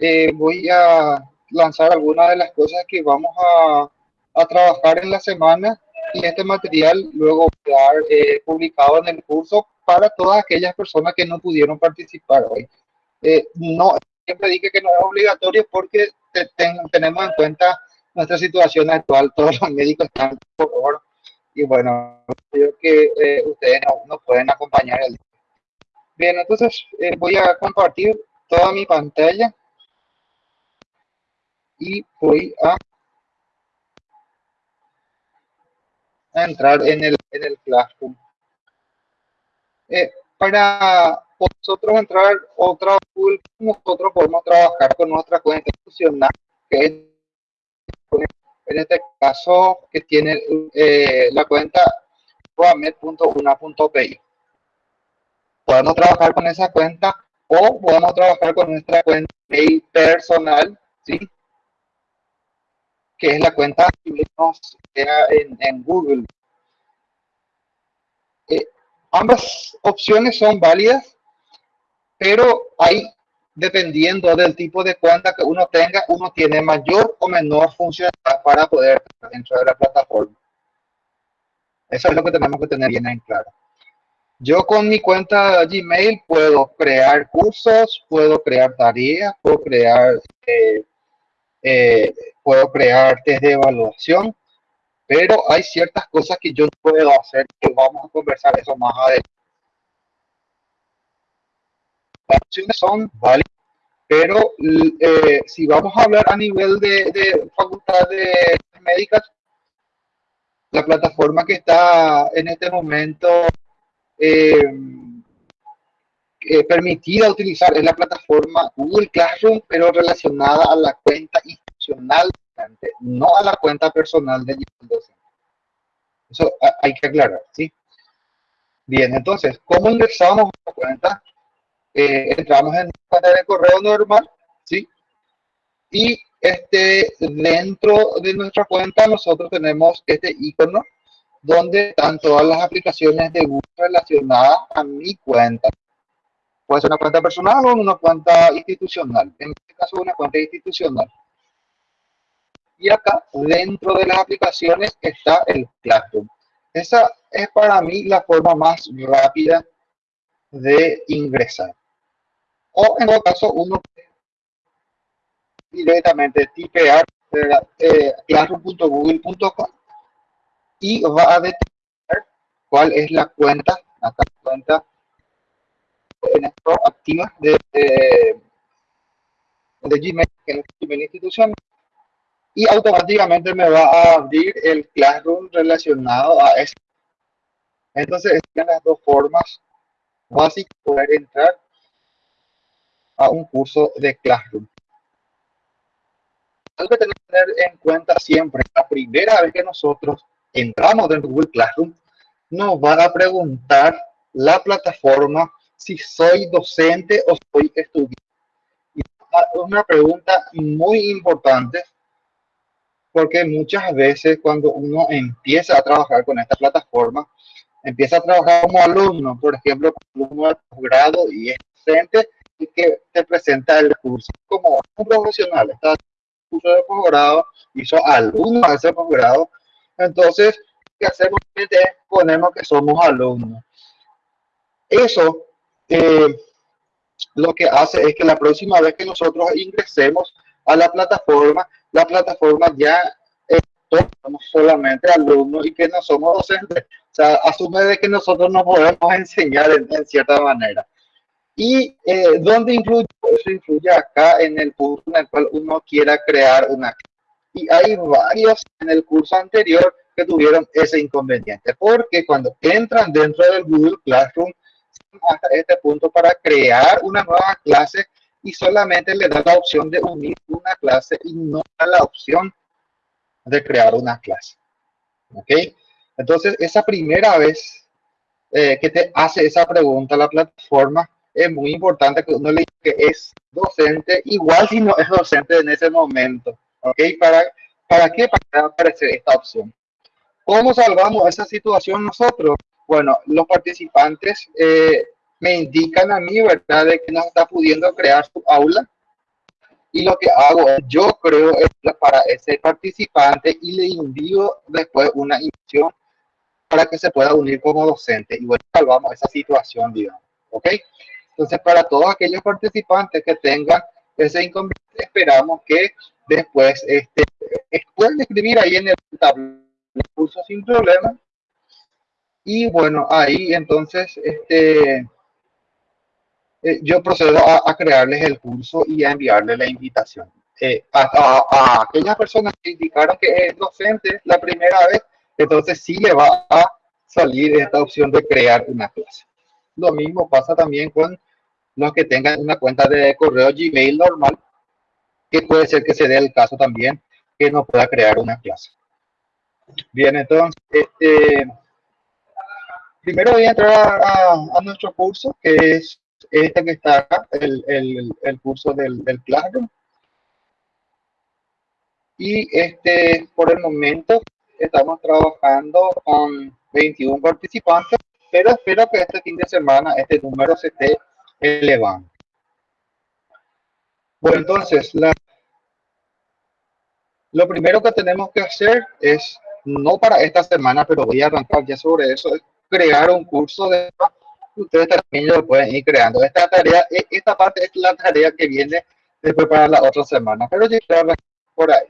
eh, voy a lanzar algunas de las cosas que vamos a, a trabajar en la semana y este material luego quedar eh, publicado en el curso para todas aquellas personas que no pudieron participar hoy. Eh, no, siempre dije que no es obligatorio porque tenemos en cuenta nuestra situación actual, todos los médicos están por favor y bueno, creo que eh, ustedes nos no pueden acompañar. El... Bien, entonces voy a compartir toda mi pantalla y voy a entrar en el, en el Classroom. Eh, para nosotros entrar otra pool, nosotros podemos trabajar con nuestra cuenta institucional, que es, en este caso, que tiene eh, la cuenta roamed.una.pi. Podemos trabajar con esa cuenta o podemos trabajar con nuestra cuenta personal, ¿sí? Que es la cuenta que en, en Google. Eh, ambas opciones son válidas, pero hay, dependiendo del tipo de cuenta que uno tenga, uno tiene mayor o menor funcionalidad para poder entrar a la plataforma. Eso es lo que tenemos que tener bien en claro. Yo con mi cuenta Gmail puedo crear cursos, puedo crear tareas, puedo crear eh, eh, puedo crear test de evaluación, pero hay ciertas cosas que yo puedo hacer, que vamos a conversar eso más adelante. Las opciones son válidas, pero eh, si vamos a hablar a nivel de, de facultad de médicas, la plataforma que está en este momento eh, eh, permitida utilizar es la plataforma Google Classroom, pero relacionada a la cuenta institucional, no a la cuenta personal de docente. Eso hay que aclarar, ¿sí? Bien, entonces, ¿cómo ingresamos a la cuenta? Eh, entramos en la cuenta de correo normal, ¿sí? Y este, dentro de nuestra cuenta nosotros tenemos este icono donde están todas las aplicaciones de Google relacionadas a mi cuenta. Puede ser una cuenta personal o una cuenta institucional. En este caso, una cuenta institucional. Y acá, dentro de las aplicaciones, está el Classroom. Esa es para mí la forma más rápida de ingresar. O en todo caso, uno directamente tipear eh, classroom.google.com y va a detectar cuál es la cuenta, acá cuenta activa de, de, Gmail, que es Gmail institucional, y automáticamente me va a abrir el Classroom relacionado a eso. Entonces, están las dos formas básicas de poder entrar a un curso de Classroom. Algo que tenemos que tener en cuenta siempre, la primera vez que nosotros entramos dentro de Google Classroom, nos va a preguntar la plataforma si soy docente o soy estudiante. Y es una pregunta muy importante porque muchas veces cuando uno empieza a trabajar con esta plataforma, empieza a trabajar como alumno, por ejemplo, como alumno de posgrado y es docente y que te presenta el curso como un profesional, está en curso de posgrado, hizo alumno de ese posgrado, entonces, ¿qué hacemos? Es que somos alumnos. Eso eh, lo que hace es que la próxima vez que nosotros ingresemos a la plataforma, la plataforma ya somos solamente alumnos y que no somos docentes. O sea, asume de que nosotros no podemos enseñar en, cierta manera. Y eh, ¿dónde influye? Eso influye acá en el punto en el cual uno quiera crear una. Y hay varios en el curso anterior que tuvieron ese inconveniente, porque cuando entran dentro del Google Classroom, hasta este punto para crear una nueva clase y solamente le da la opción de unir una clase y no da la opción de crear una clase. ¿Ok? Entonces, esa primera vez eh, que te hace esa pregunta la plataforma, es muy importante que uno le diga que es docente, igual si no es docente en ese momento. ¿Ok? ¿Para, para qué? Para aparecer esta opción. ¿Cómo salvamos esa situación nosotros? Bueno, los participantes eh, me indican a mí, ¿verdad?, de que no está pudiendo crear su aula. y lo que hago es, yo creo para ese participante y le envío después una invitación para que se pueda unir como docente y bueno, salvamos esa situación, digamos, ¿ok? Entonces, para todos aquellos participantes que tengan ese inconveniente, esperamos que después este, pueden escribir ahí en el tablero curso sin problema. Y bueno, ahí entonces este, eh, yo procedo a, crearles el curso y a enviarles la invitación. Eh, a, aquellas personas que indicaron que es docente la primera vez, entonces sí le va a salir esta opción de crear una clase. Lo mismo pasa también con los que tengan una cuenta de correo Gmail normal, que puede ser que se dé el caso también que no pueda crear una clase. Bien, entonces, este, primero voy a entrar a, nuestro curso, que es este que está acá, el, el, el curso del, del Classroom. Y este, por el momento, estamos trabajando con 21 participantes, pero espero que este fin de semana este número se esté elevando. Bueno, entonces, la, lo primero que tenemos que hacer es, no para esta semana, pero voy a arrancar ya sobre eso, es crear un curso de ustedes también lo pueden ir creando. Esta tarea, e, esta parte es la tarea que viene después para la otra semana, pero yo quiero por ahí.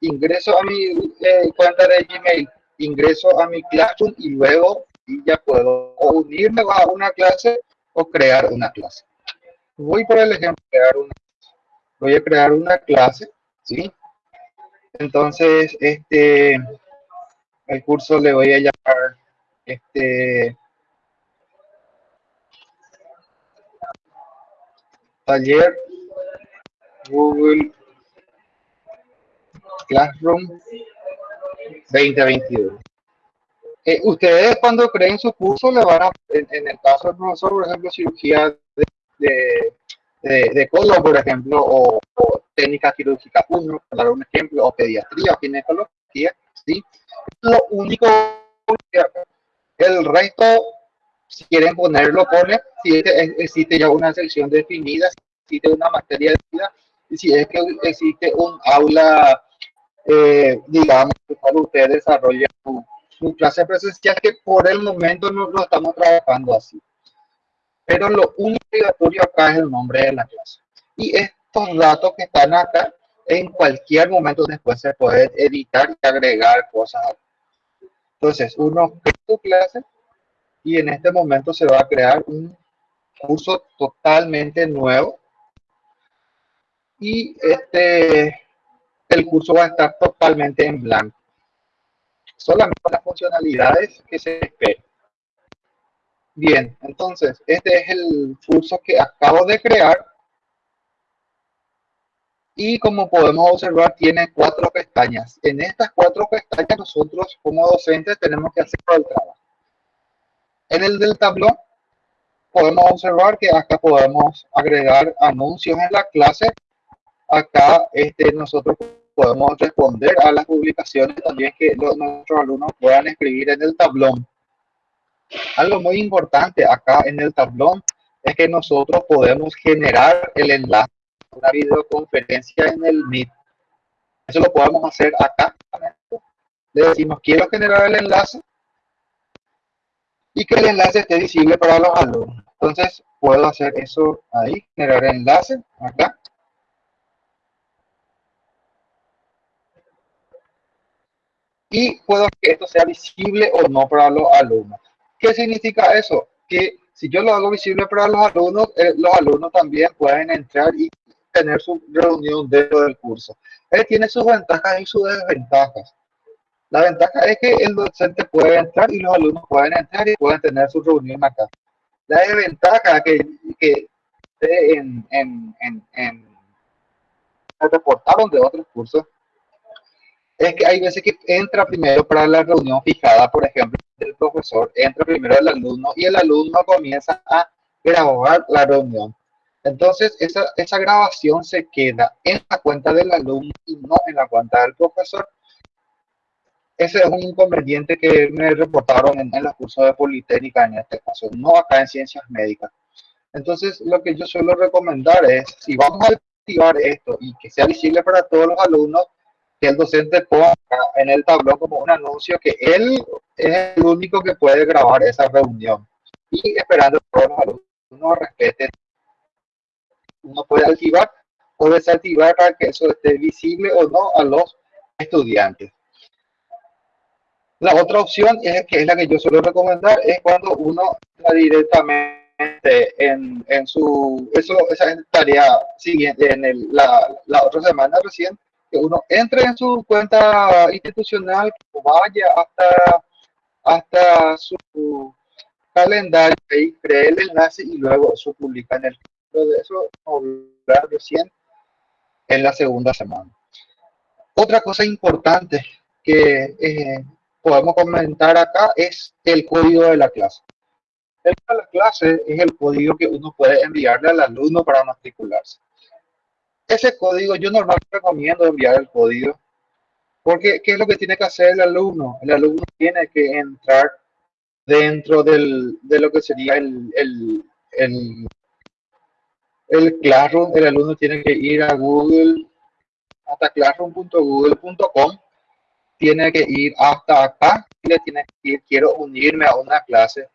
Ingreso a mi eh, cuenta de Gmail, ingreso a mi Classroom y luego ya puedo unirme a una clase o crear una clase. Voy por el ejemplo, crear una, voy a crear una clase, ¿sí? Entonces, este, el curso le voy a llamar, este, taller Google Classroom 2021. Eh, ustedes cuando creen su curso le van a, en, el caso del profesor, por ejemplo, cirugía de, de, de, por ejemplo, o, técnica quirúrgica 1, para dar un ejemplo, o pediatría o ginecología, ¿sí? Lo único que el resto, si quieren ponerlo, pone, si existe ya una sección definida, si existe una materia definida, si es que existe un aula, eh, digamos, para ustedes desarrollen su su clase presencial que por el momento no lo estamos trabajando así. Pero lo único obligatorio acá es el nombre de la clase. Y estos datos que están acá, en cualquier momento después se pueden editar y agregar cosas. Entonces, uno crea su clase y en este momento se va a crear un curso totalmente nuevo. Y este, el curso va a estar totalmente en blanco solamente las funcionalidades que se esperan. Bien, entonces, este es el curso que acabo de crear. Y como podemos observar, tiene cuatro pestañas. En estas cuatro pestañas, nosotros como docentes tenemos que hacer el trabajo. En el del tablón, podemos observar que acá podemos agregar anuncios en la clase. Acá este, nosotros podemos responder a las publicaciones también que nuestros alumnos puedan escribir en el tablón. Algo muy importante acá en el tablón es que nosotros podemos generar el enlace, una videoconferencia en el Meet. Eso lo podemos hacer acá. Le decimos, quiero generar el enlace y que el enlace esté visible para los alumnos. Entonces, puedo hacer eso ahí, generar enlace acá. y puedo que esto sea visible o no para los alumnos. ¿Qué significa eso? Que si yo lo hago visible para los alumnos, eh, los alumnos también pueden entrar y tener su reunión dentro del curso. Él tiene sus ventajas y sus desventajas. La ventaja es que el docente puede entrar y los alumnos pueden entrar y pueden tener su reunión acá. La desventaja que, que en, en, en, en reportaron de otros cursos es que hay veces que entra primero para la reunión fijada, por ejemplo, el profesor, entra primero el alumno y el alumno comienza a grabar la reunión. Entonces, esa, esa grabación se queda en la cuenta del alumno y no en la cuenta del profesor. Ese es un inconveniente que me reportaron en, en los cursos de Politécnica en este caso, no acá en Ciencias Médicas. Entonces, lo que yo suelo recomendar es, si vamos al activar esto y que sea visible para todos los alumnos, que el docente ponga en el tablón como un anuncio que él es el único que puede grabar esa reunión y esperando que todos los alumnos respeten. Uno puede activar o desactivar para que eso esté visible o no a los estudiantes. La otra opción es que es la que yo suelo recomendar es cuando uno está directamente en, en su eso esa tarea siguiente en el, la, la otra semana recién que uno entre en su cuenta institucional, vaya hasta, hasta su calendario y cree el enlace y luego eso publica en el de eso hablar recién en la segunda semana. Otra cosa importante que eh, podemos comentar acá es el código de la clase. El de la clase es el código que uno puede enviarle al alumno para matricularse. Ese código yo normalmente recomiendo enviar el código porque ¿qué es lo que tiene que hacer el alumno? El alumno tiene que entrar dentro del, de lo que sería el, el, el, el Classroom. El alumno tiene que ir a Google, hasta classroom.google.com tiene que ir hasta acá y le tiene que ir, quiero unirme a una clase.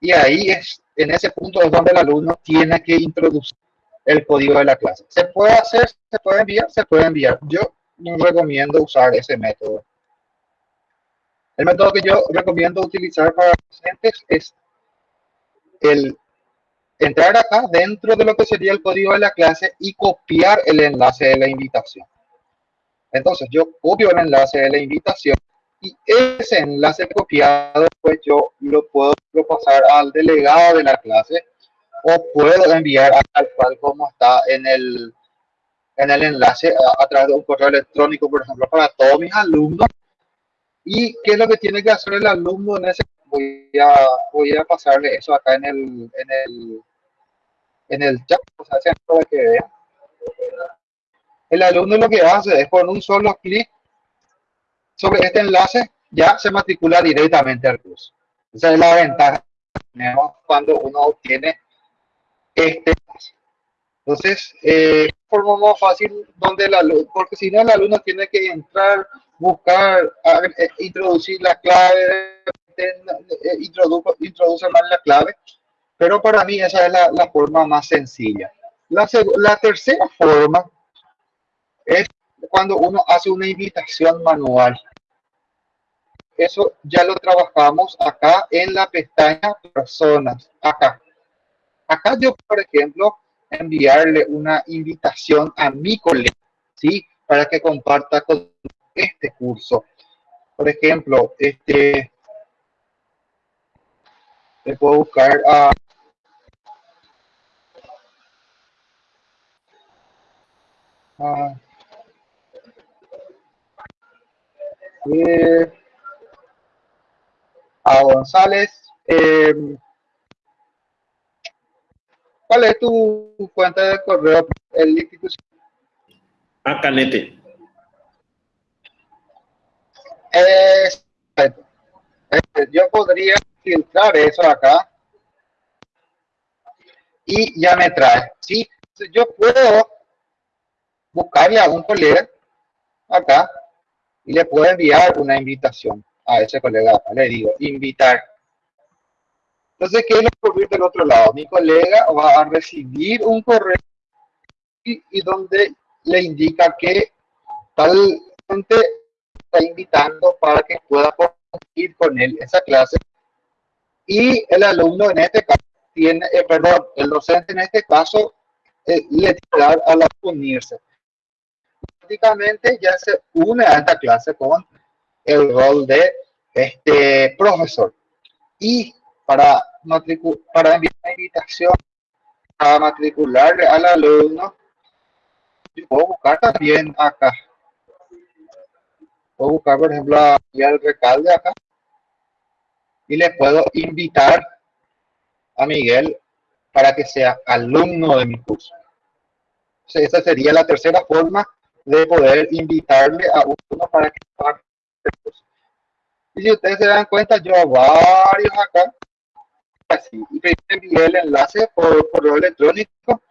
Y ahí es, en ese punto es donde el alumno tiene que introducir el código de la clase. ¿Se puede hacer? ¿Se puede enviar? Se puede enviar. Yo no recomiendo usar ese método. El método que yo recomiendo utilizar para docentes es el entrar acá dentro de lo que sería el código de la clase y copiar el enlace de la invitación. Entonces yo copio el enlace de la invitación y ese enlace copiado, pues yo lo puedo pasar al delegado de la clase o puedo enviar tal cual como está en el, en el enlace a, través de un correo electrónico, por ejemplo, para todos mis alumnos. ¿Y qué es lo que tiene que hacer el alumno en ese? Voy a, voy a pasarle eso acá en el, en el, en el chat, o sea, para que vean el alumno lo que hace es con un solo clic sobre este enlace, ya se matricula directamente al curso. Esa es la ventaja cuando uno obtiene este entonces, eh, forma más fácil donde el alumno, porque si no el alumno tiene que entrar, buscar, eh, introducir la clave, eh, introduce, mal la clave, pero para mí esa es la, la forma más sencilla. La, la tercera forma es cuando uno hace una invitación manual. Eso ya lo trabajamos acá en la pestaña personas, acá. Acá yo, por ejemplo, enviarle una invitación a mi colega, ¿sí? Para que comparta con este curso. Por ejemplo, este, le puedo buscar a a González. Eh, ¿Cuál es tu cuenta de correo? El institución. A Canete. yo podría filtrar eso acá y ya me trae. ¿sí? Yo puedo buscarle a un colega acá y le puedo enviar una invitación a ese colega. Le digo, invitar. Entonces, ¿qué es lo que del otro lado? Mi colega va a recibir un correo y, donde le indica que tal gente está invitando para que pueda compartir con él esa clase. Y el alumno en este caso tiene, eh, perdón, el docente en este caso eh, le tiene a la unirse prácticamente ya se une a esta clase con el rol de este profesor. Y para, para enviar una invitación a matricularle al alumno, yo puedo buscar también acá. Puedo buscar, por ejemplo, al recalde acá. Y le puedo invitar a Miguel para que sea alumno de mi curso. esa sería la tercera forma de poder invitarle a uno para que participe. Y si ustedes se dan cuenta, yo a varios acá, así, y envié el enlace por correo electrónico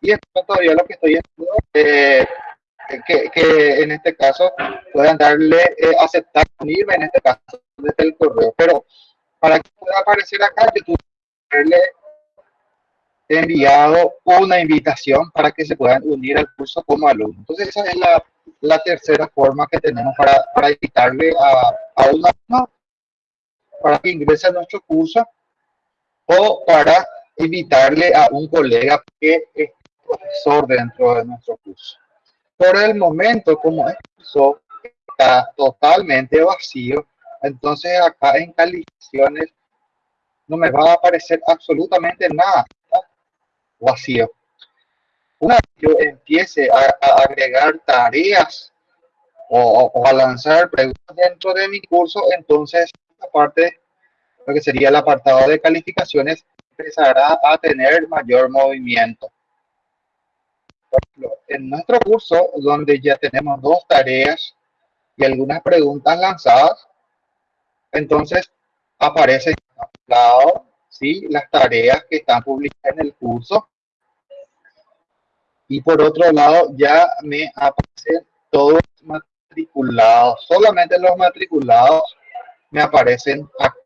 Y esto todavía lo que estoy haciendo eh, que, que, en este caso puedan darle eh, aceptar unirme en este caso desde el correo. Pero para que pueda aparecer acá, yo tuve que enviado una invitación para que se puedan unir al curso como alumno. Entonces esa es la, la tercera forma que tenemos para, para invitarle a, a un alumno para que ingrese a nuestro curso o para invitarle a un colega que es profesor dentro de nuestro curso. Por el momento, como curso está totalmente vacío, entonces acá en calificaciones no me va a aparecer absolutamente nada vacío. Una vez yo empiece a, a agregar tareas o, o, a lanzar preguntas dentro de mi curso, entonces aparte lo que sería el apartado de calificaciones empezará a tener mayor movimiento. Por ejemplo, en nuestro curso, donde ya tenemos dos tareas y algunas preguntas lanzadas, entonces aparecen lado, ¿sí? las tareas que están publicadas en el curso. Y por otro lado, ya me aparecen todos matriculados. Solamente los matriculados me aparecen acá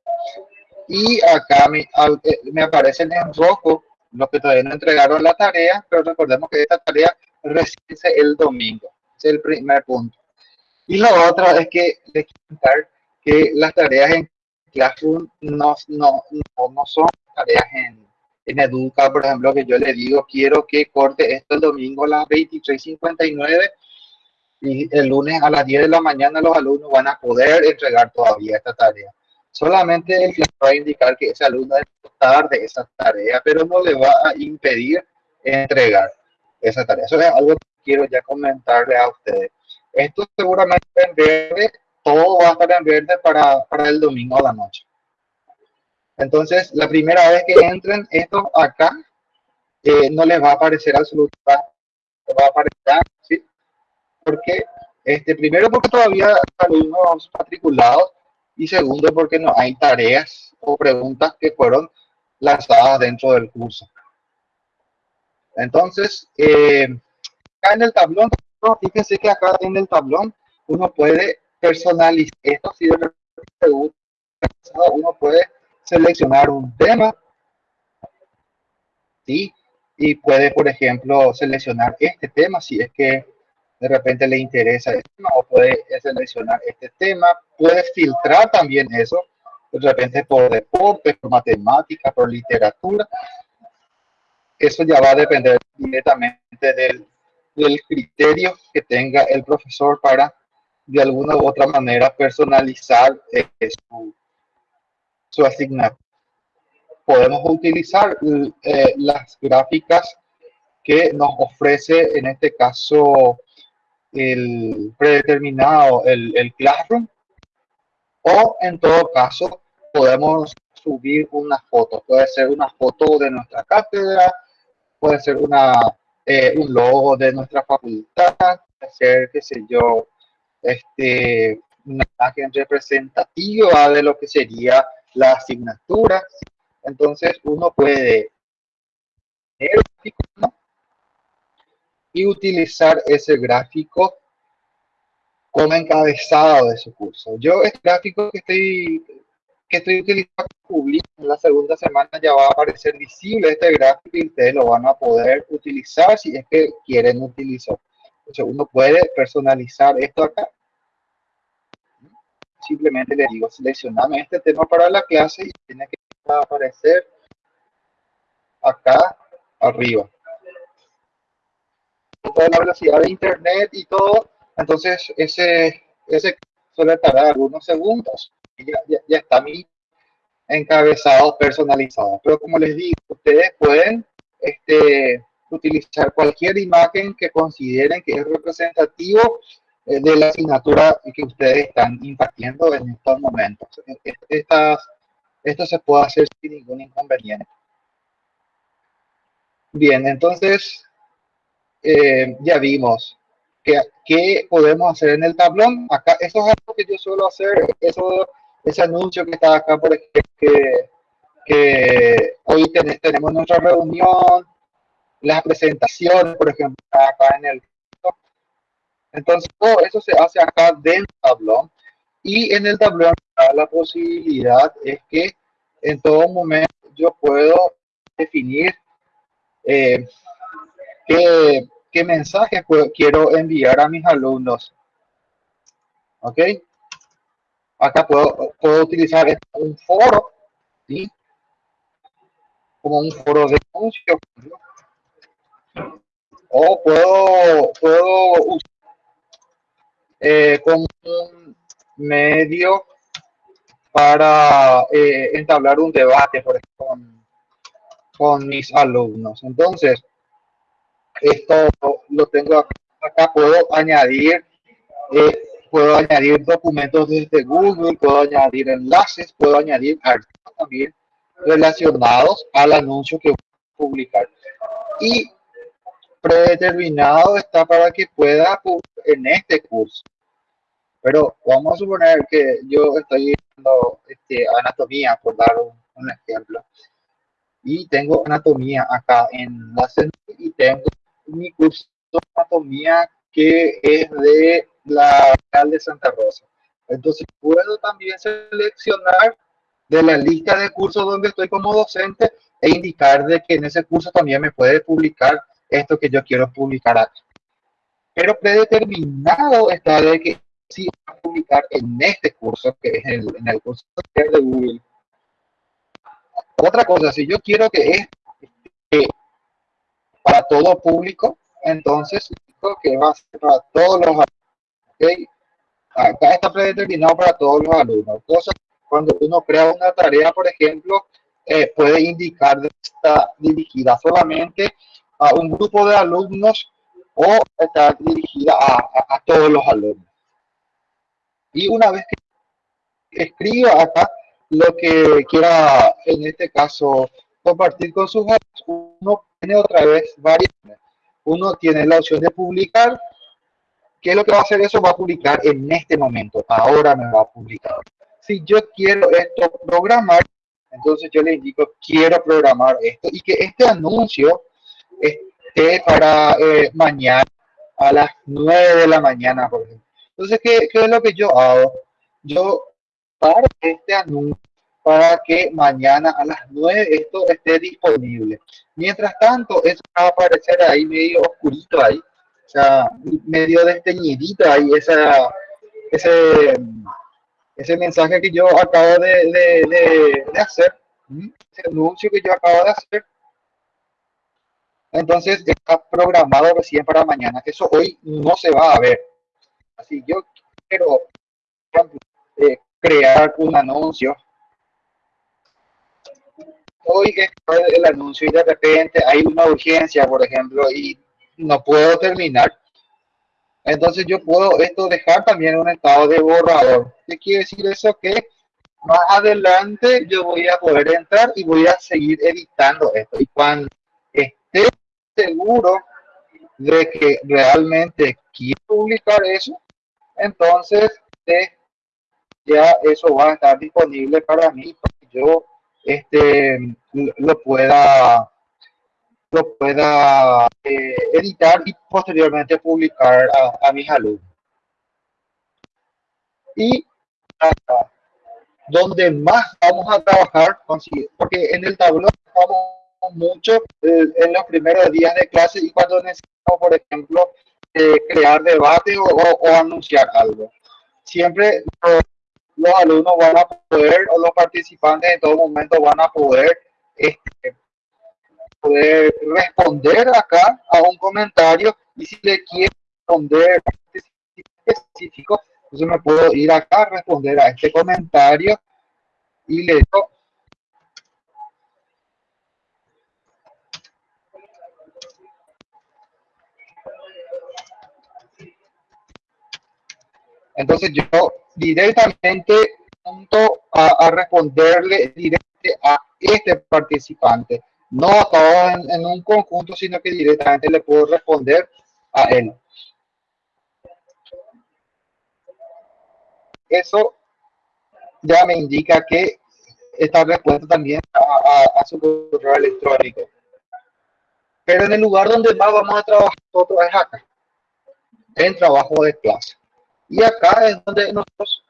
y acá me, eh, me aparecen en rojo los que todavía no entregaron la tarea, pero recordemos que esta tarea recibe el domingo. Es el primer punto. Y lo otro es que les quiero que las tareas en Classroom no, no, no, son tareas en, en Educa, por ejemplo, que yo le digo, quiero que corte esto el domingo a las 23.59 y el lunes a las 10 de la mañana los alumnos van a poder entregar todavía esta tarea solamente el va a indicar que ese alumno debe tarde esa tarea, pero no le va a impedir entregar esa tarea. Eso es algo que quiero ya comentarle a ustedes. Esto seguramente en verde, todo va a estar en verde para, para el domingo a la noche. Entonces, la primera vez que entren esto acá, eh, no les va a aparecer absolutamente, va a aparecer, ¿sí? Porque, este, primero porque todavía alumnos matriculados y segundo porque no hay tareas o preguntas que fueron lanzadas dentro del curso. Entonces, eh, acá en el tablón, fíjense que acá en el tablón uno puede personalizar esto, si de uno puede seleccionar un tema, ¿sí? Y puede, por ejemplo, seleccionar este tema si es que de repente le interesa este tema o puede seleccionar este tema, puede filtrar también eso, de repente por deporte, por matemática, por literatura. Eso ya va a depender directamente del, del criterio que tenga el profesor para de alguna u otra manera personalizar eh, su, su asignatura. Podemos utilizar eh, las gráficas que nos ofrece en este caso el predeterminado, el, el Classroom, o en todo caso podemos subir una foto. Puede ser una foto de nuestra cátedra, puede ser una, eh, un logo de nuestra facultad, puede ser, qué sé yo, este, una imagen representativa de lo que sería la asignatura. Entonces uno puede y utilizar ese gráfico como encabezado de su curso. Yo este gráfico que estoy, que estoy utilizando en la segunda semana ya va a aparecer visible este gráfico y ustedes lo van a poder utilizar si es que quieren utilizar. Entonces uno puede personalizar esto acá. Simplemente le digo, seleccioname este tema para la clase y tiene que aparecer acá arriba toda la velocidad de internet y todo, entonces ese, ese suele tardar algunos segundos y ya, ya, está mi encabezado personalizado. Pero como les digo, ustedes pueden este, utilizar cualquier imagen que consideren que es representativo eh, de la asignatura que ustedes están impartiendo en estos momentos. Estas, esto se puede hacer sin ningún inconveniente. Bien, entonces eh, ya vimos que, qué podemos hacer en el tablón. Acá, eso es algo que yo suelo hacer, eso, ese anuncio que está acá, por ejemplo, que, que hoy tenemos nuestra reunión las presentaciones, por ejemplo, acá en el... Entonces, todo eso se hace acá dentro del tablón y en el tablón la posibilidad es que en todo momento yo puedo definir eh, qué, qué mensaje quiero enviar a mis alumnos. ¿Ok? Acá puedo, puedo utilizar un foro. Como un foro de anuncio. O puedo, puedo usar eh, como un medio para eh, entablar un debate, por ejemplo, con, mis alumnos. Entonces, esto lo tengo acá, puedo añadir, eh, puedo añadir documentos desde Google, puedo añadir enlaces, puedo añadir archivos también relacionados al anuncio que voy a publicar. Y predeterminado está para que pueda en este curso pero vamos a suponer que yo estoy viendo este, anatomía, por dar un, ejemplo, y tengo anatomía acá en la y tengo mi curso de anatomía que es de la de Santa Rosa. Entonces puedo también seleccionar de la lista de cursos donde estoy como docente e indicar de que en ese curso también me puede publicar esto que yo quiero publicar acá. Pero predeterminado está de que sí a publicar en este curso, que es el, en el curso de Google. Otra cosa, si yo quiero que es para todo público, entonces que va a ser para todos los alumnos. Acá está predeterminado para todos los alumnos. Cosa cuando uno crea una tarea, por ejemplo, eh, puede indicar que está dirigida solamente a un grupo de alumnos o está dirigida a todos los alumnos. Y una vez que escriba acá lo que quiera, en este caso, compartir con sus amigos, uno tiene otra vez variables. Uno tiene la opción de publicar. ¿Qué es lo que va a hacer eso? Va a publicar en este momento. Ahora me va a publicar. Si yo quiero esto programar, entonces yo le indico, quiero programar esto y que este anuncio esté para eh, mañana a las 9 de la mañana, por ejemplo. Entonces, ¿qué, ¿qué, es lo que yo hago? Yo paro este anuncio para que mañana a las 9 esto esté disponible. Mientras tanto, eso va a aparecer ahí medio oscurito ahí, o sea, medio desteñidito ahí, esa, ese, ese mensaje que yo acabo de, de, de, hacer, ese anuncio que yo acabo de hacer. Entonces está programado recién para mañana, eso hoy no se va a ver. Si yo quiero eh, crear un anuncio, hoy es el anuncio y de repente hay una urgencia, por ejemplo, y no puedo terminar, entonces yo puedo esto dejar también un estado de borrador. ¿Qué quiere decir eso? Que más adelante yo voy a poder entrar y voy a seguir editando esto. Y cuando esté seguro de que realmente quiero publicar eso, entonces eh, ya eso va a estar disponible para mí para que yo este lo pueda lo pueda eh, editar y posteriormente publicar a, mis alumnos y donde más vamos a trabajar porque en el tablón estamos mucho eh, en los primeros días de clase y cuando necesitamos por ejemplo crear debate o, anunciar algo. Siempre los, alumnos van a poder, o los participantes en todo momento van a poder, este, poder responder acá a un comentario y si le quiere responder específico, entonces me puedo ir acá a responder a este comentario y le digo Entonces yo directamente punto a, responderle directamente a este participante, no a en, un conjunto, sino que directamente le puedo responder a él. Eso ya me indica que esta respuesta también a, a su correo electrónico. Pero en el lugar donde más vamos a trabajar nosotros es acá, en trabajo de clase. Y acá es donde nosotros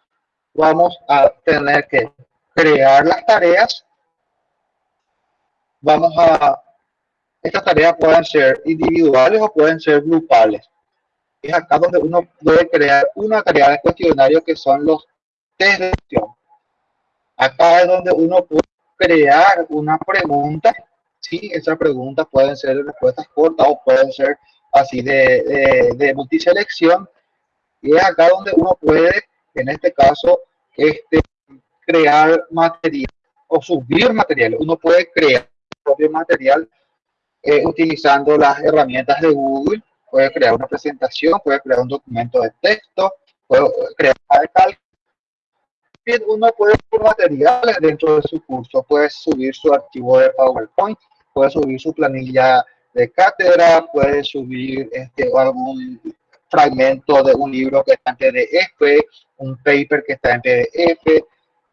vamos a tener que crear las tareas. Vamos a, estas tareas pueden ser individuales o pueden ser grupales. Es acá donde uno puede crear una tarea de cuestionario que son los test de gestión. Acá es donde uno puede crear una pregunta. Sí, esas preguntas pueden ser respuestas cortas o pueden ser así de, de, de multiselección. Y es acá donde uno puede, en este caso, este, crear material o subir material. Uno puede crear propio material eh, utilizando las herramientas de Google. Puede crear una presentación, puede crear un documento de texto, puede crear una. Uno puede subir materiales dentro de su curso, puede subir su archivo de PowerPoint, puede subir su planilla de cátedra, puede subir este, algún fragmento de un libro que está en PDF, un paper que está en PDF,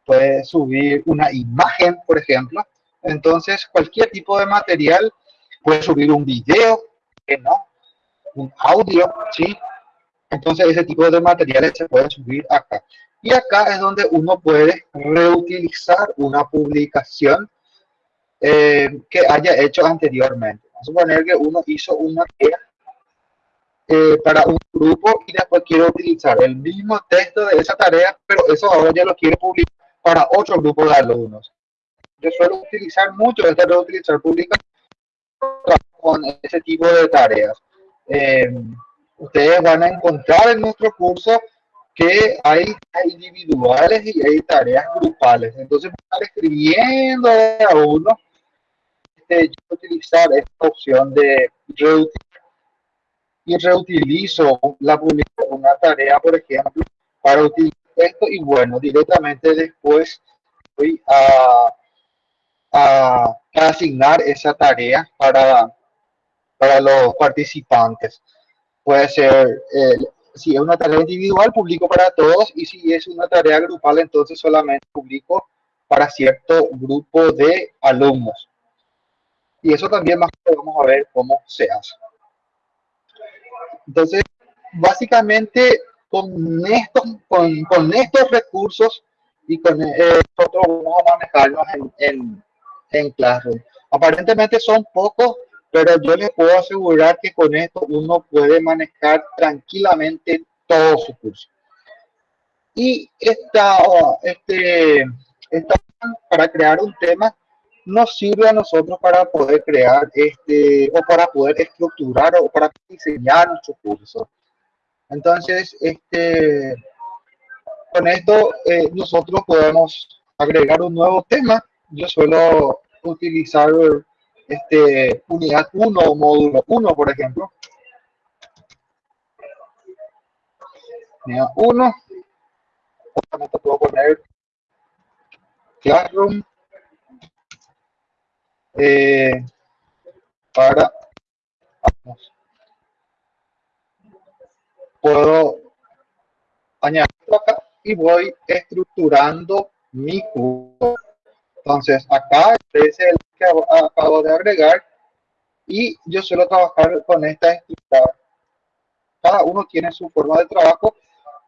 puede subir una imagen, por ejemplo. Entonces, cualquier tipo de material, puede subir un video, no, un audio, ¿sí? Entonces, ese tipo de materiales se pueden subir acá. Y acá es donde uno puede reutilizar una publicación eh, que haya hecho anteriormente. Vamos a suponer que uno hizo una eh, para un grupo y después quiero utilizar el mismo texto de esa tarea, pero eso ahora ya lo quiero publicar para otro grupo de alumnos. Yo suelo utilizar mucho esta reutilizar pública con ese tipo de tareas. Eh, ustedes van a encontrar en nuestro curso que hay individuales y hay tareas grupales. Entonces, estar escribiendo a uno, este, yo utilizar esta opción de reutilizar y reutilizo la una tarea, por ejemplo, para utilizar esto y bueno, directamente después voy a, a, asignar esa tarea para, para los participantes. Puede ser, eh, si es una tarea individual, publico para todos y si es una tarea grupal, entonces solamente publico para cierto grupo de alumnos. Y eso también más vamos a ver cómo se hace. Entonces, básicamente con estos, con, con estos recursos y con eh, nosotros vamos a manejarnos en, en, en Classroom. Aparentemente son pocos, pero yo les puedo asegurar que con esto uno puede manejar tranquilamente todo su curso. Y esta, este, esta para crear un tema nos sirve a nosotros para poder crear este o para poder estructurar o para diseñar nuestro curso. Entonces, este, con esto eh, nosotros podemos agregar un nuevo tema. Yo suelo utilizar este unidad 1 o módulo 1, por ejemplo. Unidad 1. puedo poner Classroom eh, para puedo añadirlo acá y voy estructurando mi curso. Entonces acá es el que acabo de agregar y yo suelo trabajar con esta estructura. Cada uno tiene su forma de trabajo,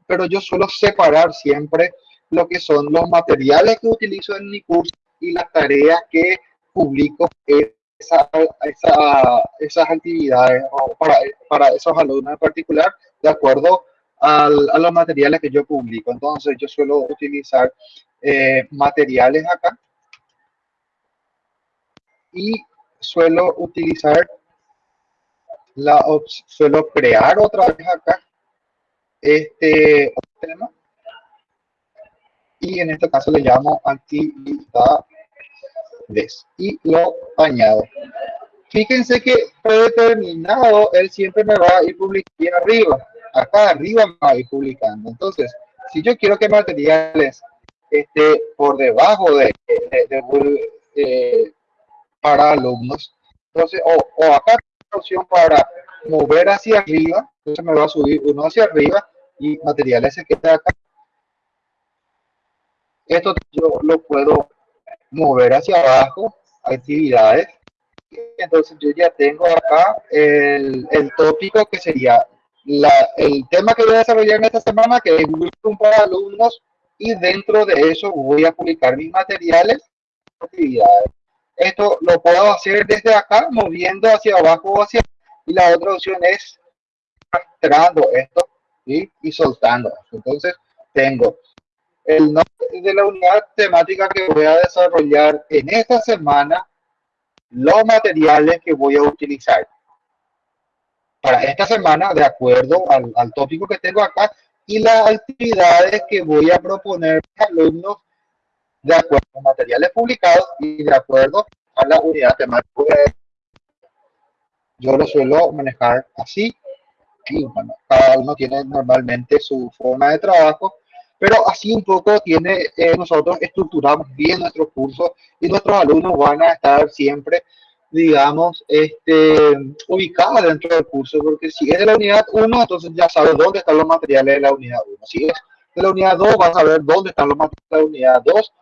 pero yo suelo separar siempre lo que son los materiales que utilizo en mi curso y las tareas que publico esa, esa, esas actividades o para, para esos alumnos en particular de acuerdo al, a los materiales que yo publico. Entonces yo suelo utilizar eh, materiales acá y suelo utilizar la suelo crear otra vez acá este tema y en este caso le llamo actividad y lo añado. Fíjense que predeterminado, él siempre me va a ir publicando arriba. Acá arriba me va a ir publicando. Entonces, si yo quiero que materiales esté por debajo de, de, para alumnos, entonces, o, o acá opción para mover hacia arriba, entonces me va a subir uno hacia arriba y materiales se queda acá. Esto yo lo puedo mover hacia abajo, actividades, entonces yo ya tengo acá el, el tópico que sería la, el tema que voy a desarrollar en esta semana, que es Google para alumnos, y dentro de eso voy a publicar mis materiales actividades. Esto lo puedo hacer desde acá, moviendo hacia abajo o hacia y la otra opción es arrastrando esto y soltando. Entonces tengo el nombre de la unidad temática que voy a desarrollar en esta semana, los materiales que voy a utilizar para esta semana de acuerdo al, al tópico que tengo acá y las actividades que voy a proponer a alumnos de acuerdo a materiales publicados y de acuerdo a la unidad temática. Yo lo suelo manejar así y bueno, cada uno tiene normalmente su forma de trabajo, pero así un poco tiene, eh, nosotros estructuramos bien nuestros cursos y nuestros alumnos van a estar siempre digamos, este, ubicada dentro del curso, porque si es de la unidad 1, entonces ya sabes dónde están los materiales de la unidad 1. Si es de la unidad 2, vas a ver dónde están los materiales de la unidad 2.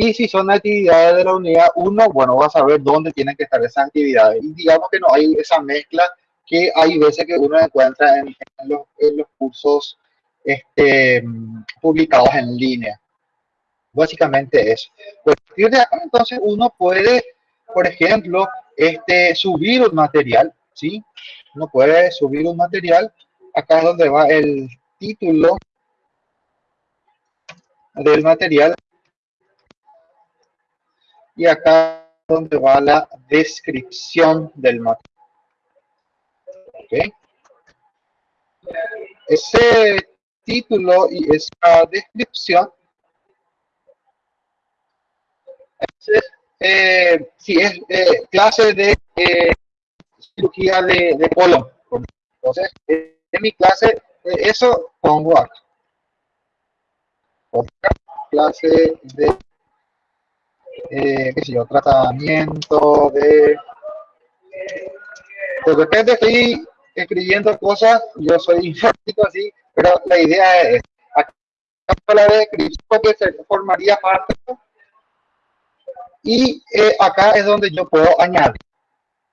Y si son actividades de la unidad 1, bueno, vas a ver dónde tienen que estar esas actividades. Y digamos que no hay esa mezcla que hay veces que uno encuentra en, los, en los, cursos este, publicados en línea. Básicamente eso. Pues, de acá, entonces, uno puede, por ejemplo, este, subir un material, ¿sí? Uno puede subir un material. Acá es donde va el título del material. Y acá donde va la descripción del material. ¿Okay? Ese título y esa descripción es eh, si es eh, clase de eh, cirugía de, de, colon. Entonces, en mi clase, eh, eso pongo aquí. Otra clase de, qué sé yo, tratamiento de... De repente estoy escribiendo cosas, yo soy informático así, pero la idea es, acá la descripción que se formaría parte y eh, acá es donde yo puedo añadir.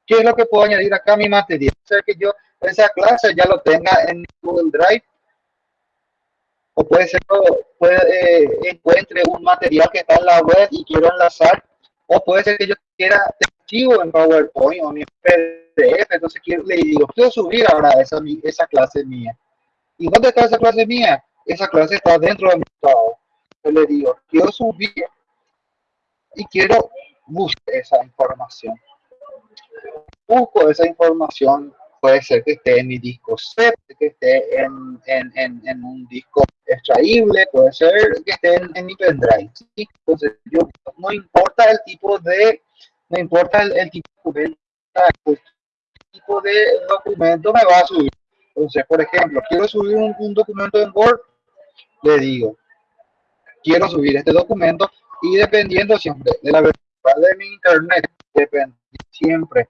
¿Qué es lo que puedo añadir acá a mi material? O sea que yo esa clase ya lo tenga en Google Drive. O puede ser que puede, eh, encuentre un material que está en la web y quiero enlazar. O puede ser que yo quiera archivo en PowerPoint o en PDF. Entonces quiero, le digo, quiero subir ahora esa, esa clase mía. ¿Y dónde está esa clase mía? Esa clase está dentro de mi estado. Yo le digo, quiero subir y quiero buscar esa información. Busco esa información, puede ser que esté en mi disco C, que esté en, en, en, un disco extraíble, puede ser que esté en, mi pendrive. Entonces, yo, no importa el tipo de, no importa el, tipo de el tipo de documento me va a subir. Entonces, por ejemplo, quiero subir un, un documento en Word, le digo, quiero subir este documento y dependiendo siempre de la velocidad de mi internet, depende siempre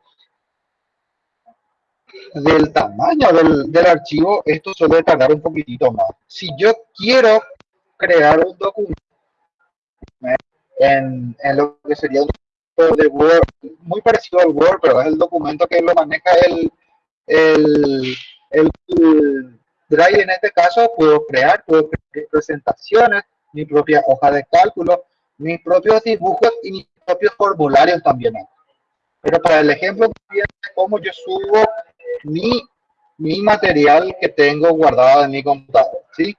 del tamaño del, del, archivo, esto suele tardar un poquitito más. Si yo quiero crear un documento en, en lo que sería un documento de Word, muy parecido al Word, pero es el documento que lo maneja el, el, el, Drive en este caso, puedo crear, puedo crear presentaciones, mi propia hoja de cálculo, mis propios dibujos y mis propios formularios también. Pero para el ejemplo, cómo yo subo mi, material que tengo guardado en mi computador, ¿sí?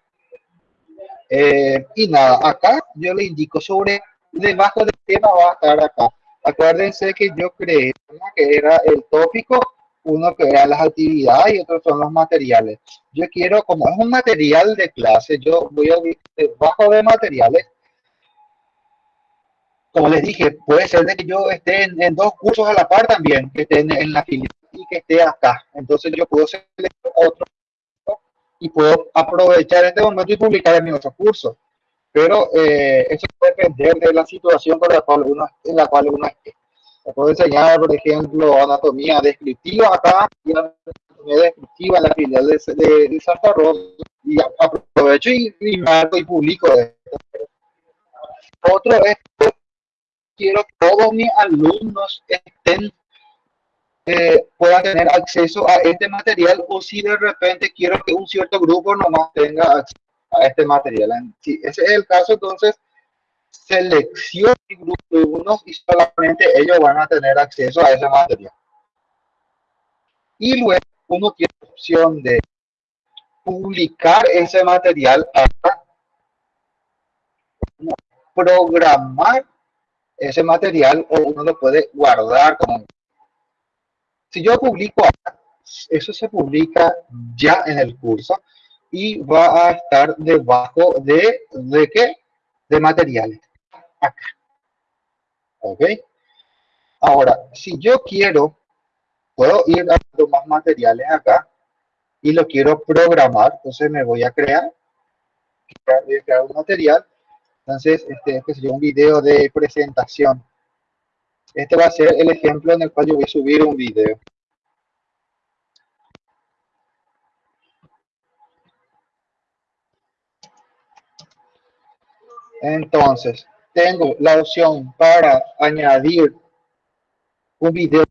Eh, y nada, acá yo le indico sobre, debajo del tema va a estar acá. Acuérdense que yo creé que era el tópico, uno que era las actividades y otro son los materiales. Yo quiero, como es un material de clase, yo voy a debajo de materiales, como les dije, puede ser que yo esté en, dos cursos a la par también, que esté en, la fila que esté acá. Entonces yo puedo seleccionar otro y puedo aprovechar este momento y publicar en mi otro curso. Pero eh, eso puede depender de la situación con la cual uno, en la cual uno esté. puedo enseñar, por ejemplo, anatomía descriptiva acá y anatomía descriptiva en la filial de, de, Santa Rosa y aprovecho y, y marco y publico esto. Otro es quiero que todos mis alumnos estén eh, pueda tener acceso a este material o si de repente quiero que un cierto grupo nomás tenga acceso a este material. Si ese es el caso, entonces selecciono el grupo de unos y solamente ellos van a tener acceso a ese material. Y luego uno tiene la opción de publicar ese material hasta programar ese material o uno lo puede guardar como si yo publico eso se publica ya en el curso y va a estar debajo de, ¿de qué? De materiales. Acá. ¿Ok? Ahora, si yo quiero, puedo ir a más materiales acá y lo quiero programar, entonces me voy a crear, voy a crear un material. Entonces, este, este sería un video de presentación. Este va a ser el ejemplo en el cual yo voy a subir un video. Entonces, tengo la opción para añadir un video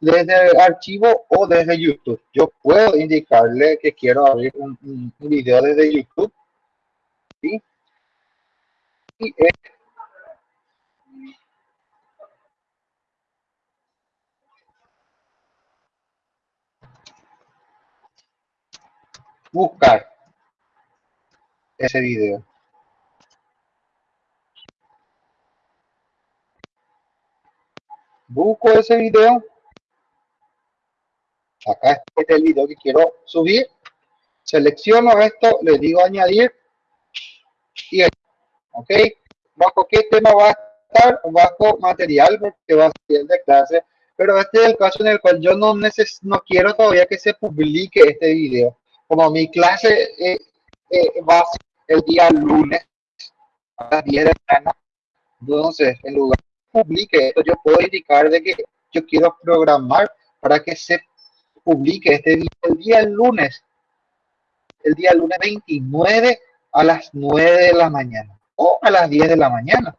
desde el archivo o desde YouTube. Yo puedo indicarle que quiero abrir un, un video desde YouTube. ¿sí? Y buscar ese video. Busco ese video. Acá este es el video que quiero subir. Selecciono esto, le digo añadir. Y ok. Bajo qué tema va a estar, bajo material, porque va a ser de clase. Pero este es el caso en el cual yo no, neces no quiero todavía que se publique este video como mi clase eh, eh, va a ser el día lunes a las 10 de la mañana, entonces en lugar de publique esto, yo puedo indicar de que yo quiero programar para que se publique este día el día lunes, el día lunes 29 a las 9 de la mañana o a las 10 de la mañana.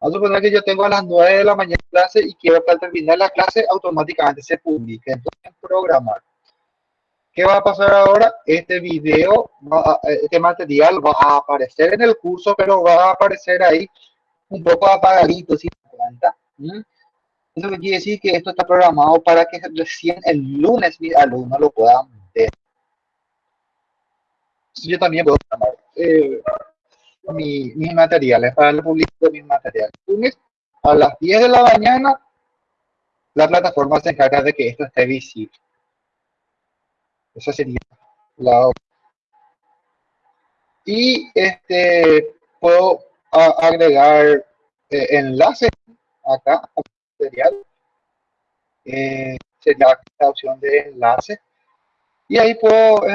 Vamos a suponer que yo tengo a las 9 de la mañana clase y quiero que al terminar la clase automáticamente se publique. Entonces, programar. ¿Qué va a pasar ahora? Este video, este material va a aparecer en el curso, pero va a aparecer ahí un poco apagadito, si se cuenta. Eso quiere decir que esto está programado para que recién el lunes mis alumnos lo puedan ver. Yo también puedo programar eh, mis materiales para el publicar de mis materiales. Lunes a las 10 de la mañana, la plataforma se encarga de que esto esté visible. Esa sería la Y este, puedo agregar eh, enlaces acá material. Eh, sería la opción de enlace. Y ahí puedo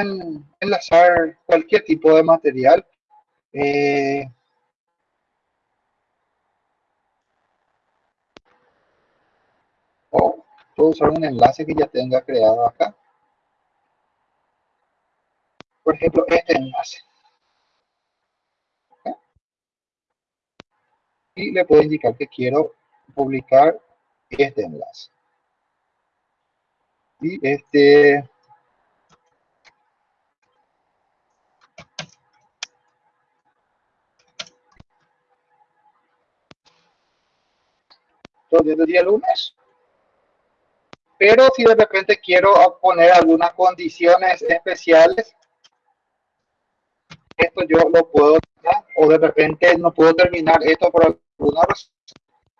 enlazar cualquier tipo de material. Eh, o puedo usar un enlace que ya tenga creado acá por ejemplo, este enlace. Y le puedo indicar que quiero publicar este enlace. Y este... Entonces, el día lunes. Pero si de repente quiero poner algunas condiciones especiales, esto yo lo puedo o de repente no puedo terminar esto por alguna razón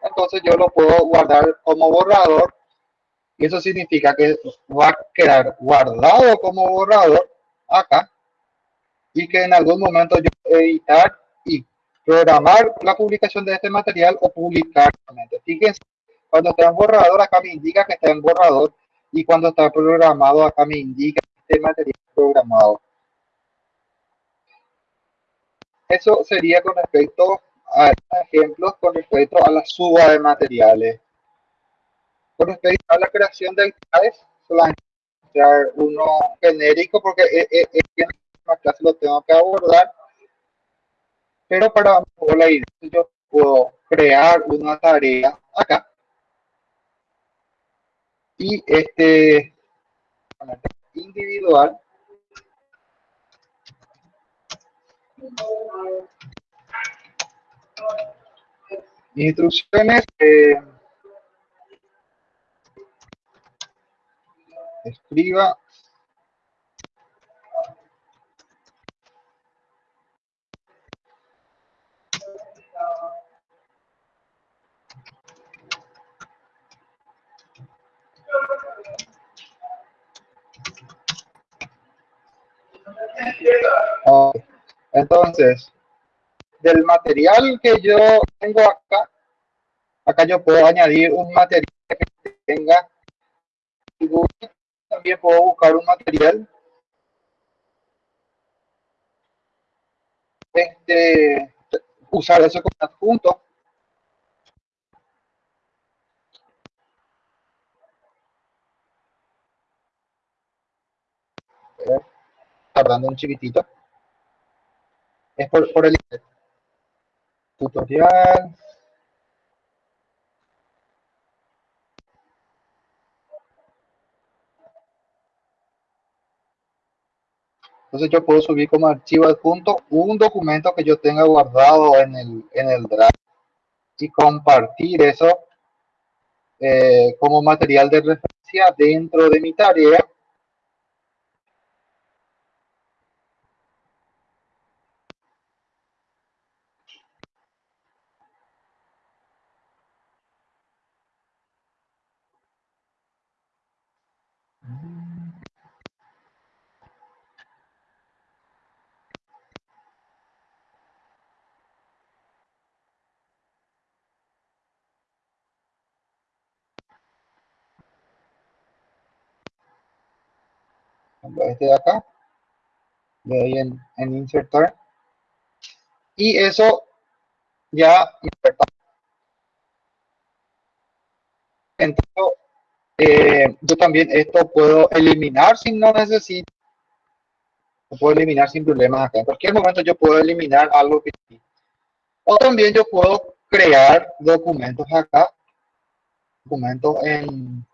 entonces yo lo puedo guardar como borrador y eso significa que va a quedar guardado como borrador acá y que en algún momento yo editar y programar la publicación de este material o publicar fíjense cuando está en borrador acá me indica que está en borrador y cuando está programado acá me indica que este material programado eso sería con respecto a ejemplos con respecto a la suba de materiales. Con respecto a la creación de actividades, solamente mostrar uno genérico porque en la clase lo tengo que abordar. Pero para la idea, yo puedo crear una tarea acá. y este individual instrucciones eh, escriba Entonces, del material que yo tengo acá, acá yo puedo añadir un material que tenga también puedo buscar un material. Este usar eso como adjunto. Tardando un chiquitito es por, por el tutorial Entonces yo puedo subir como archivo adjunto un documento que yo tenga guardado en el, en el Drive y compartir eso eh, como material de referencia dentro de mi tarea. De acá, le doy en, en insertar y eso ya entonces eh, yo también esto puedo eliminar si no necesito. Puedo eliminar sin problemas acá. En cualquier momento yo puedo eliminar algo que o también yo puedo crear documentos acá. Documentos en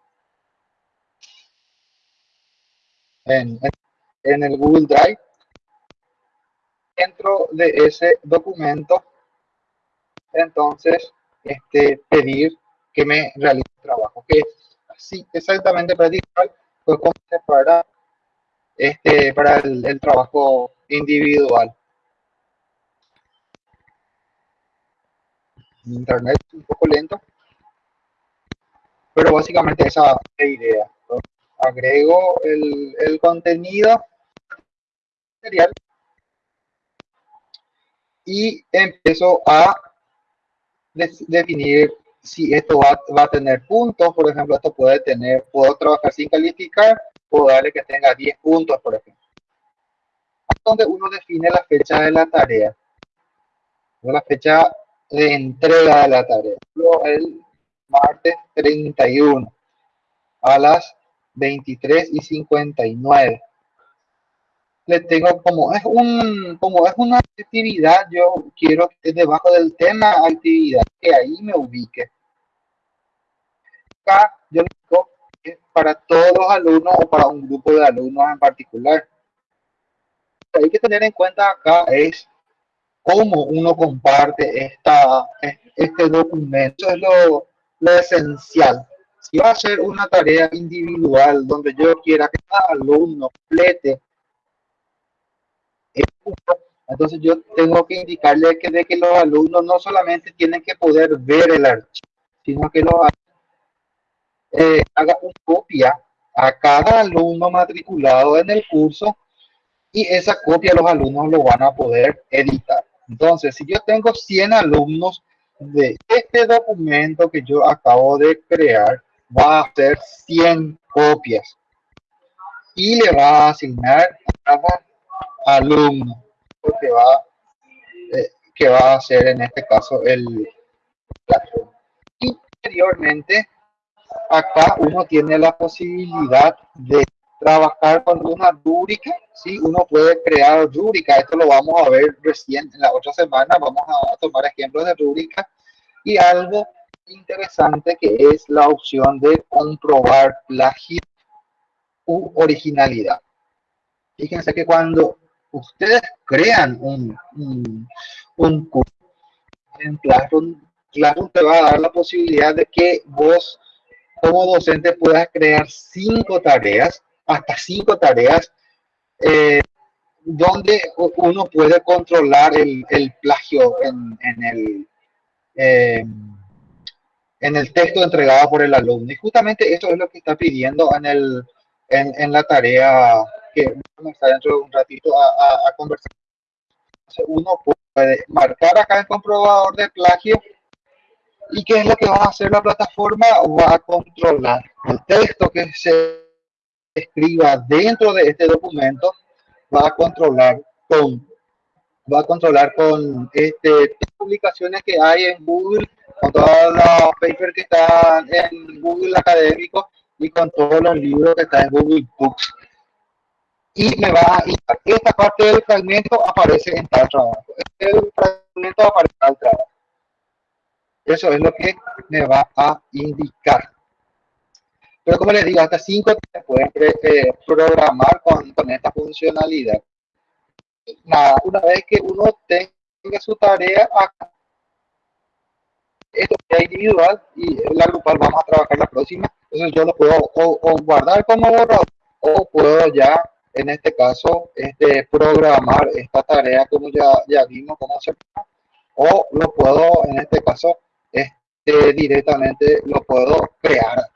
en, el Google Drive. Dentro de ese documento, entonces, este, pedir que me realice el trabajo, que es así exactamente para pues como para, este, para el, trabajo individual. Internet un poco lento, pero básicamente esa es la idea agrego el, contenido material y empiezo a definir si esto va, va, a tener puntos, por ejemplo, esto puede tener, puedo trabajar sin calificar, puedo darle que tenga 10 puntos, por ejemplo. Donde uno define la fecha de la tarea, la fecha de entrega de la tarea, el martes 31 a las 23 y 59. Le tengo como es un como es una actividad, yo quiero que debajo del tema actividad que ahí me ubique. Acá yo digo que para todos los alumnos o para un grupo de alumnos en particular. hay que tener en cuenta acá es cómo uno comparte esta, este documento. Eso es lo, lo esencial si va a ser una tarea individual donde yo quiera que cada alumno complete entonces yo tengo que indicarle que de que los alumnos no solamente tienen que poder ver el archivo, sino que lo eh, haga una copia a cada alumno matriculado en el curso y esa copia los alumnos lo van a poder editar. Entonces, si yo tengo 100 alumnos de este documento que yo acabo de crear, va a hacer 100 copias. Y le va a asignar a cada alumno que va, eh, que va a hacer en este caso el Y posteriormente, acá uno tiene la posibilidad de trabajar con una rúbrica, ¿sí? Uno puede crear rúbrica, esto lo vamos a ver recién en la otra semana, vamos a tomar ejemplos de rúbrica y algo interesante que es la opción de comprobar plagio u originalidad. Fíjense que cuando ustedes crean un, un, curso en Classroom, Classroom te va a dar la posibilidad de que vos como docente puedas crear cinco tareas, hasta cinco tareas, eh, donde uno puede controlar el, plagio en, el, eh, en el texto entregado por el alumno. Y justamente eso es lo que está pidiendo en, el, en, la tarea que vamos a dentro de un ratito a, conversar. Uno puede marcar acá el comprobador de plagio y qué es lo que va a hacer la plataforma, va a controlar el texto que se escriba dentro de este documento, va a controlar con va a controlar con este publicaciones que hay en Google, con todos los papers que están en Google académico y con todos los libros que están en Google Books. Y me va a esta parte del fragmento aparece en tal trabajo. El fragmento aparece en tal trabajo. Eso es lo que me va a indicar. Pero como les digo, hasta 5 se pueden eh, programar con, con esta funcionalidad nada, una vez que uno tenga su tarea acá, esto es individual y la grupal vamos a trabajar la próxima, entonces yo lo puedo o, guardar como borrador o puedo ya en este caso este, programar esta tarea como ya, ya vimos cómo hacer. O lo puedo en este caso este, directamente lo puedo crear.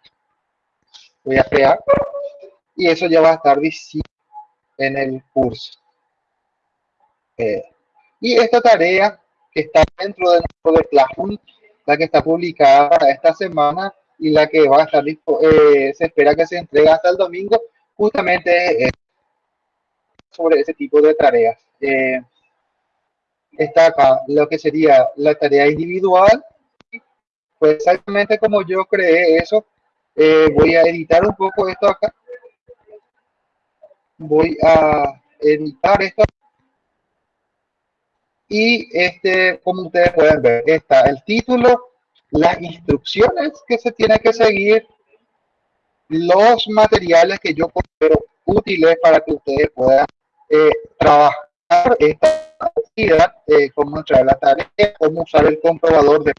Voy a crear y eso ya va a estar visible en el curso. Eh, y esta tarea que está dentro de nuestro Classroom, la que está publicada esta semana y la que va a estar, eh, se espera que se entregue hasta el domingo, justamente es sobre ese tipo de tareas. Eh, está acá lo que sería la tarea individual. Pues exactamente como yo creé eso, voy a editar un poco esto acá. Voy a editar esto y este, como ustedes pueden ver, está el título, las instrucciones que se tiene que seguir, los materiales que yo considero útiles para que ustedes puedan eh, trabajar esta actividad, eh, cómo entrar la tarea, cómo usar el comprobador de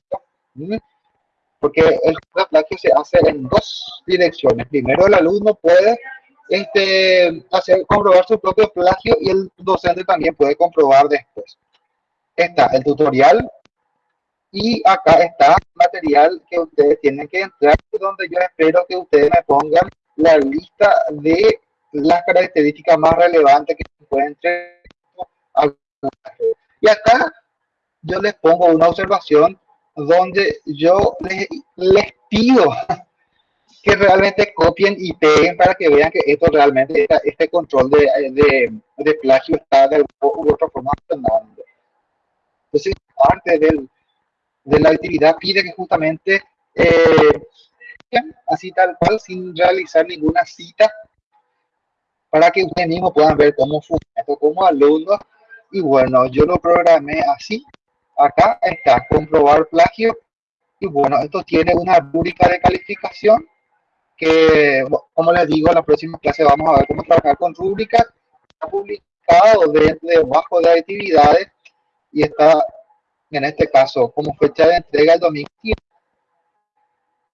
porque el plagio se hace en dos direcciones. Primero el alumno puede este, hacer comprobar su propio plagio y el docente también puede comprobar después está el tutorial y acá está material que ustedes tienen que entrar, donde yo espero que ustedes me pongan la lista de las características más relevantes que pueden Y acá yo les pongo una observación donde yo les, les pido que realmente copien y peguen para que vean que esto realmente, este control de, de, de plagio está de alguna otra forma. Entonces, parte del, de la actividad pide que justamente, eh, así tal cual, sin realizar ninguna cita, para que ustedes mismos puedan ver cómo funciona esto como alumnos. Y bueno, yo lo programé así. Acá está, comprobar plagio. Y bueno, esto tiene una rúbrica de calificación que, como les digo, en la próxima clase vamos a ver cómo trabajar con rúbricas. Está publicado debajo de actividades y está en este caso como fecha de entrega el 2015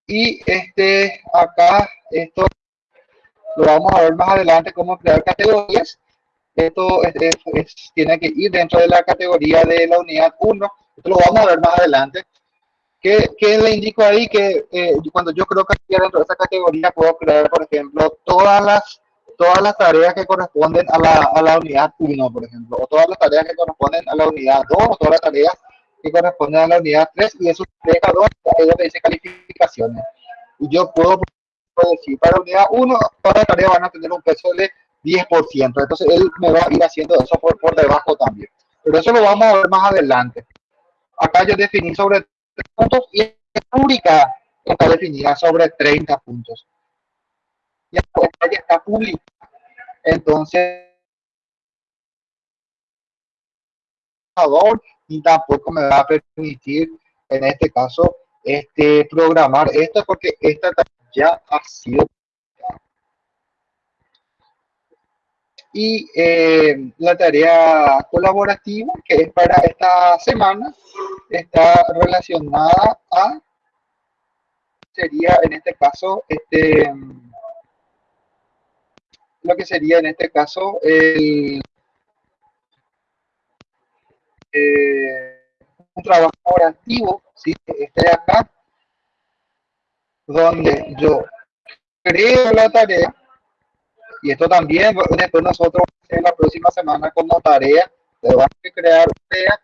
y este acá esto lo vamos a ver más adelante cómo crear categorías. Esto tiene que ir dentro de la categoría de la unidad 1 esto lo vamos a ver más adelante. Que, le indico ahí que eh, cuando yo creo que dentro de esa categoría puedo crear por ejemplo todas las todas las tareas que corresponden a la, a la unidad 1, por ejemplo, o todas las tareas que corresponden a la unidad 2, o todas las tareas que corresponden a la unidad 3, y eso deja dos, ahí donde dice calificaciones. Y yo puedo decir, para la unidad 1, todas las tareas van a tener un peso de 10%, entonces él me va a ir haciendo eso por, por debajo también. Pero eso lo vamos a ver más adelante. Acá yo definí sobre 3 puntos y la pública está definida sobre 30 puntos ya está pública. Entonces, y tampoco me va a permitir, en este caso, este, programar esto porque esta ya ha sido y eh, la tarea colaborativa que es para esta semana está relacionada a sería en este caso este lo que sería en este caso el eh, un trabajo colaborativo ¿sí? este de acá donde yo creo la tarea y esto también después nosotros en la próxima semana como tarea, ustedes van a crear tarea,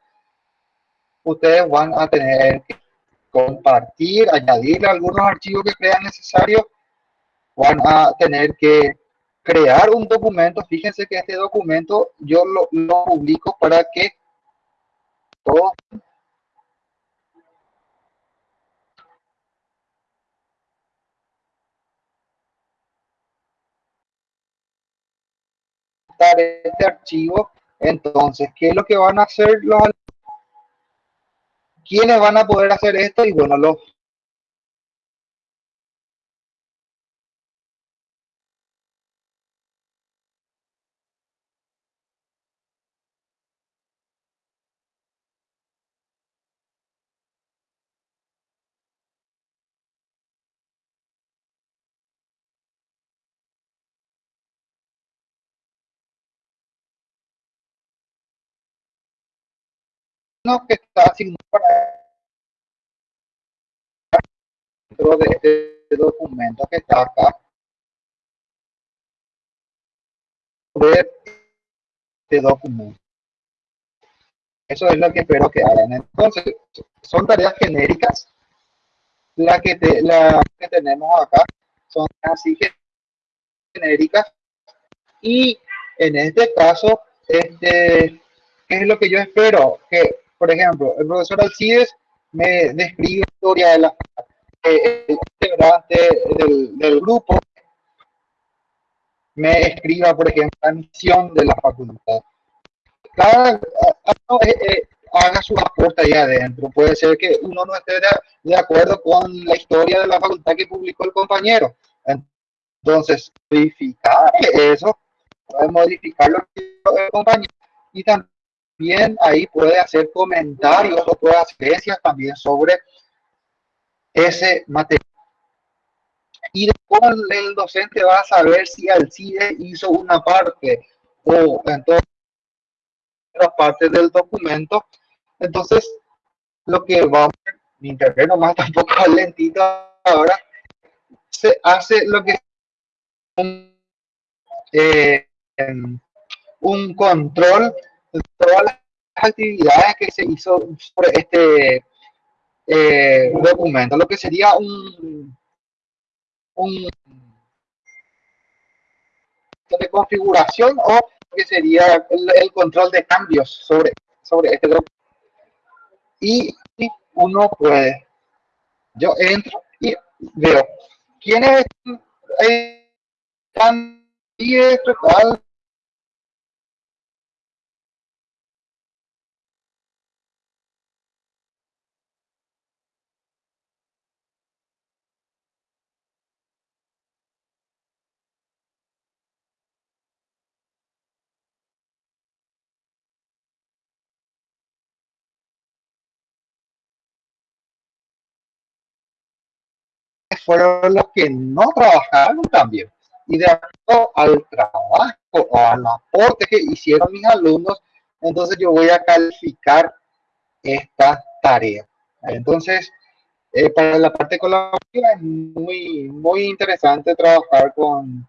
ustedes van a tener que compartir, añadirle algunos archivos que crean necesarios, van a tener que crear un documento. Fíjense que este documento yo lo, lo publico para que todos este archivo. Entonces, ¿qué es lo que van a hacer los ¿Quiénes van a poder hacer esto? Y bueno, los que está asignado para dentro de este documento que está acá. Ver este documento. Eso es lo que espero que hagan. Entonces son tareas genéricas. La que, te, la que tenemos acá son así genéricas. Y en este caso este ¿qué es lo que yo espero? Que por ejemplo, el profesor Alcides me describe la historia de la eh, del, del, grupo me escriba, por ejemplo, la misión de la facultad. Cada uno eh, eh, haga su aporte ahí adentro. Puede ser que uno no esté de, de, acuerdo con la historia de la facultad que publicó el compañero. Entonces, modificar eso, modificar lo que el compañero y también bien ahí puede hacer comentarios o puede hacer también sobre ese material. Y después el docente va a saber si CIDE hizo una parte o entonces otra parte del documento. Entonces, lo que va a mi internet nomás tampoco lentito ahora, se hace lo que eh, un control todas las actividades que se hizo sobre este eh, documento, lo que sería un, un de configuración o que sería el, control de cambios sobre, sobre este documento. Y, uno puede, yo entro y veo quiénes están y esto, fueron los que no trabajaron también. Y de acuerdo al trabajo o al aporte que hicieron mis alumnos, entonces yo voy a calificar esta tarea. Entonces, eh, para la parte colaborativa es muy, muy interesante trabajar con,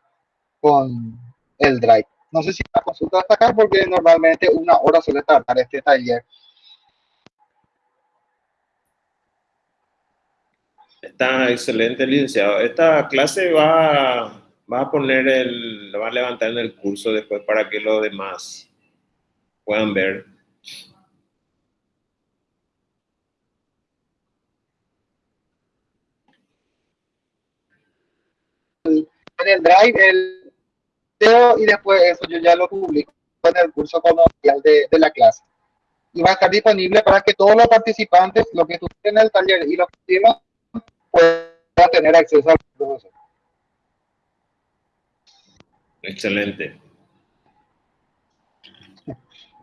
con el Drive. No sé si la consulta hasta acá porque normalmente una hora suele tardar este taller. Está excelente, licenciado. Esta clase va, va a poner el, va a levantar en el curso después para que los demás puedan ver. En el drive, el video y después eso yo ya lo publico en el curso comercial de, de la clase. y va a estar disponible para que todos los participantes, los que estuvieron en el taller y los que estuvieron, puedan tener acceso al profesor. Excelente.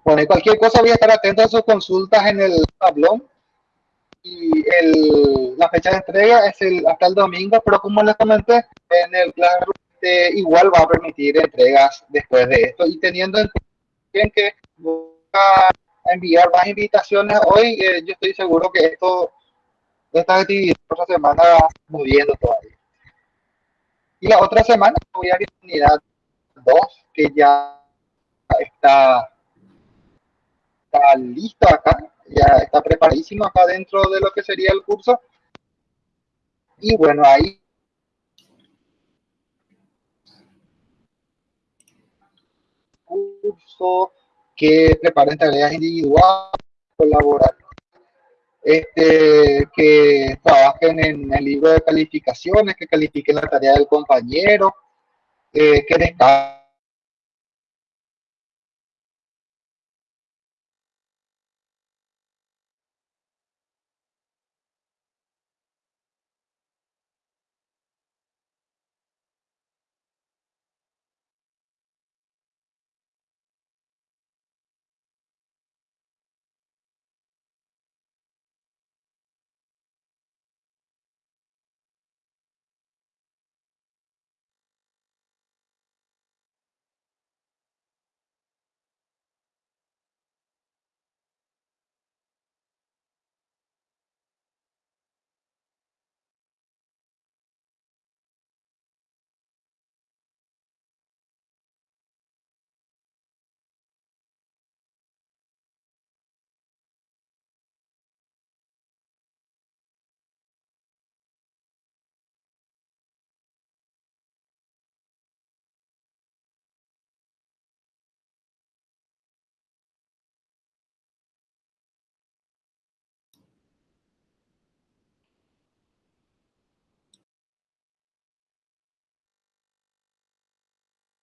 Bueno, y cualquier cosa voy a estar atento a sus consultas en el tablón. Y el, la fecha de entrega es el, hasta el domingo, pero como les comenté, en el Classroom eh, igual va a permitir entregas después de esto. Y teniendo en cuenta que voy a enviar más invitaciones hoy, eh, yo estoy seguro que esto, esta actividad otra semana moviendo todavía. Y la otra semana voy a ir a unidad 2, que ya está está listo acá, ya está preparadísimo acá dentro de lo que sería el curso. Y bueno, ahí curso que preparen tareas individuales, colaborar, este, que trabajen en el libro de calificaciones, que califiquen la tarea del compañero, eh, que descarguen